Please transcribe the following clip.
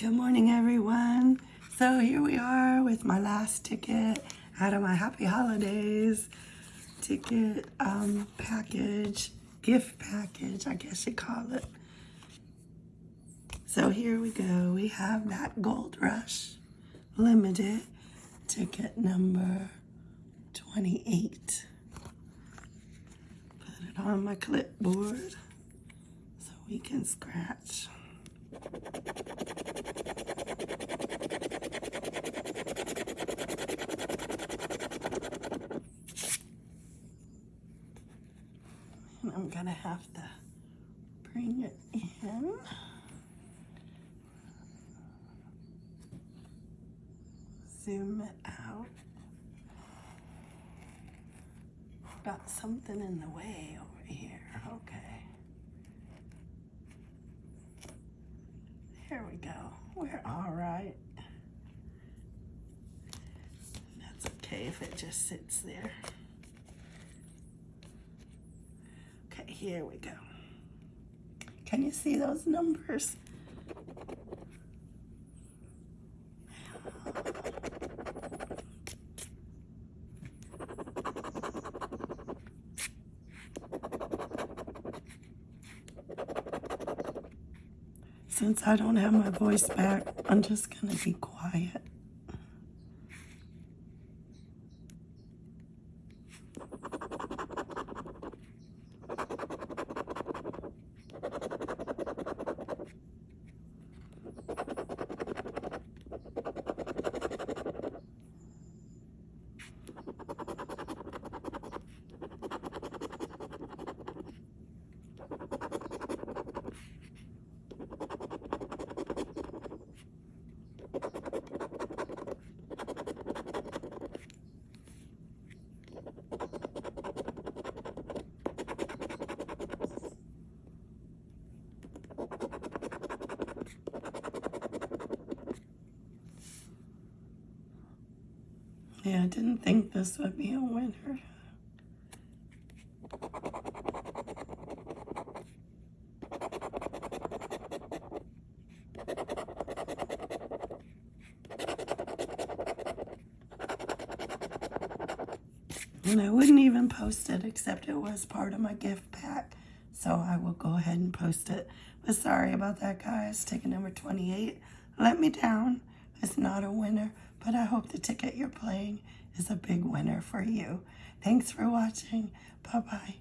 Good morning, everyone. So here we are with my last ticket out of my Happy Holidays ticket um, package, gift package, I guess you call it. So here we go. We have that Gold Rush Limited ticket number 28. Put it on my clipboard so we can scratch. And I'm gonna have to bring it in. Zoom it out. Got something in the way over here. Okay. There we go. We're all right. That's okay if it just sits there. Okay, here we go. Can you see those numbers? Since I don't have my voice back, I'm just gonna be quiet. Yeah, I didn't think this would be a winner. And I wouldn't even post it except it was part of my gift pack. So I will go ahead and post it. But sorry about that, guys. Ticket number 28 let me down. It's not a winner, but I hope the ticket you're playing is a big winner for you. Thanks for watching. Bye-bye.